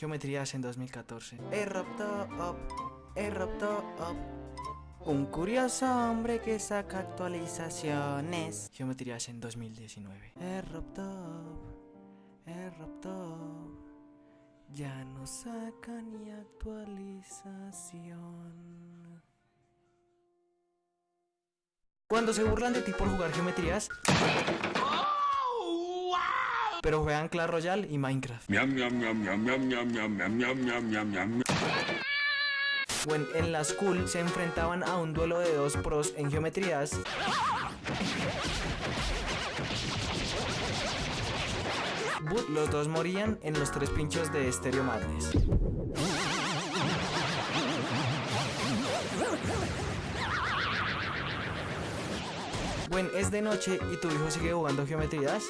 Geometrías en 2014. Erupto Up, Erupto Up. Un curioso hombre que saca actualizaciones. Geometrías en 2019. Erupto Up, Erupto Up. Ya no saca ni actualización. Cuando se burlan de ti por jugar geometrías, pero juegan Clash Royale y Minecraft. O en, la school se enfrentaban a un duelo de dos pros en geometrías. Los dos morían en los tres pinchos de Stereo Madness. Bueno, es de noche y tu hijo sigue jugando geometrías.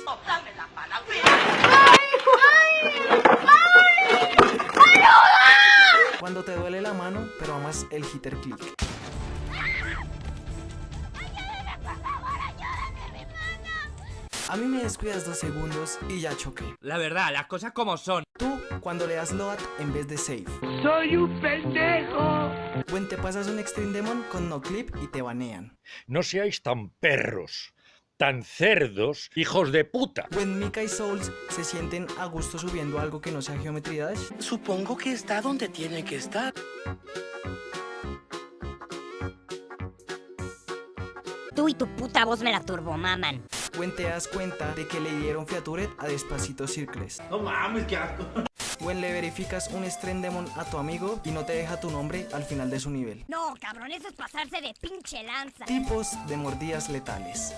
Cuando te duele la mano, pero amas el hitter click. A mí me descuidas dos segundos y ya choqué. La verdad, las cosas como son. Tú, cuando le das load en vez de save. ¡Soy un pendejo! Buen, te pasas un Extreme Demon con no clip y te banean. No seáis tan perros, tan cerdos, hijos de puta. Buen, Mika y Souls se sienten a gusto subiendo algo que no sea Geometry Dash. Supongo que está donde tiene que estar. Tú y tu puta voz me la turbomaman. Buen, te das cuenta de que le dieron Featuret a Despacito Circles. No mames, qué asco. Buen, le verificas un Extreme Demon a tu amigo y no te deja tu nombre al final de su nivel. No, cabrón, eso es pasarse de pinche lanza. Tipos de mordidas letales.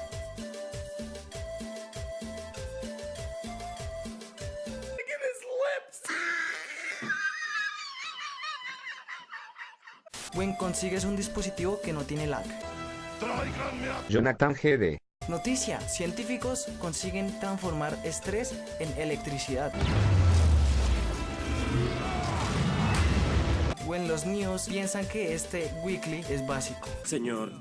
Buen, consigues un dispositivo que no tiene lag. Jonathan GD. Noticia, científicos consiguen transformar estrés en electricidad. Buen, los niños piensan que este weekly es básico. Señor,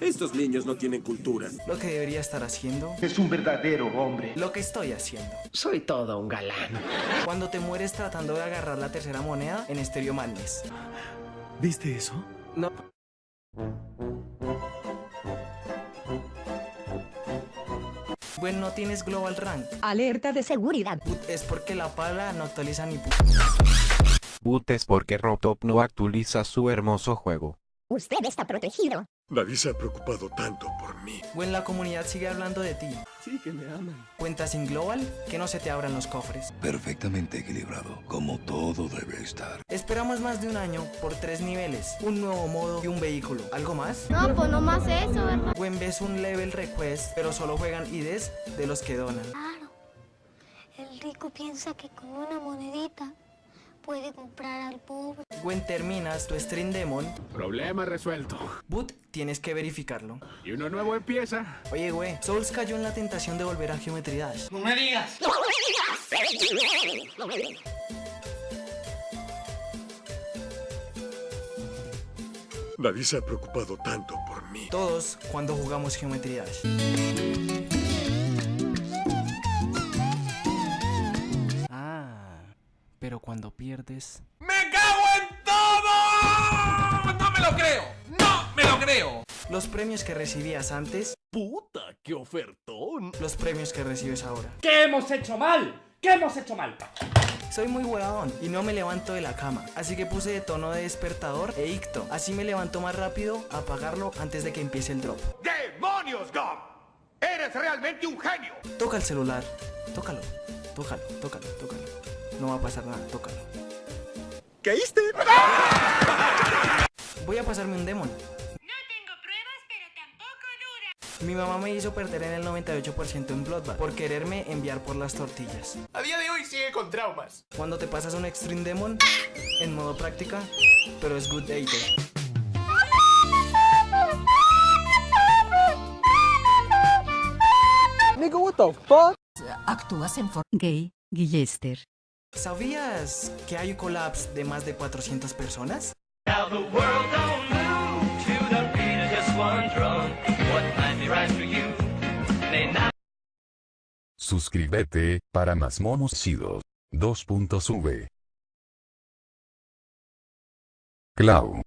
estos niños no tienen cultura. Lo que debería estar haciendo, Es un verdadero hombre. lo que estoy haciendo. Soy todo un galán. Cuando te mueres tratando de agarrar la tercera moneda en Stereo Madness. ¿Viste eso? No. Bueno, no tienes Global Rank. Alerta de seguridad. Put, Es porque la pala no actualiza ni pu- Boot es porque Rotop no actualiza su hermoso juego. Usted está protegido. Nadie se ha preocupado tanto por mí. Bueno, la comunidad sigue hablando de ti. Sí que me aman. Cuentas sin Global, que no se te abran los cofres. Perfectamente equilibrado, como todo debe estar. Esperamos más de un año por tres niveles, un nuevo modo y un vehículo. ¿Algo más? No, pues no más eso, ¿verdad? Buen ves un level request, pero solo juegan IDs de los que donan. Claro. El rico piensa que con una monedita puede comprar al pobre. Gwen terminas tu stream demon, Problema resuelto. boot tienes que verificarlo. Y uno nuevo empieza. Oye, güey, Souls cayó en la tentación de volver a Geometry Dash. No me digas. Nadie se ha preocupado tanto por mí. Todos cuando jugamos Geometry Dash. Cuando pierdes... ¡Me cago en todo! ¡No me lo creo! ¡No me lo creo! Los premios que recibías antes, ¡Puta, qué ofertón! los premios que recibes ahora. ¿Qué hemos hecho mal? ¿Qué hemos hecho mal? Soy muy huevón y no me levanto de la cama, así que puse de tono de despertador e icto. Así me levanto más rápido a apagarlo antes de que empiece el drop. ¡Demonios, Gom! ¡Eres realmente un genio! Toca el celular, tócalo, tócalo, tócalo, tócalo. No va a pasar nada, tócalo. ¿Caíste? Voy a pasarme un demon. No tengo pruebas, pero tampoco dudas. Mi mamá me hizo perder en el 98% en Bloodbath por quererme enviar por las tortillas. A día de hoy sigue con traumas. Cuando te pasas un Extreme Demon en modo práctica, pero es good hater. Actúas en for gay, Guillester. ¿Sabías que hay collabs de más de 400 personas? Suscríbete para más monos chidos. 2.V Clau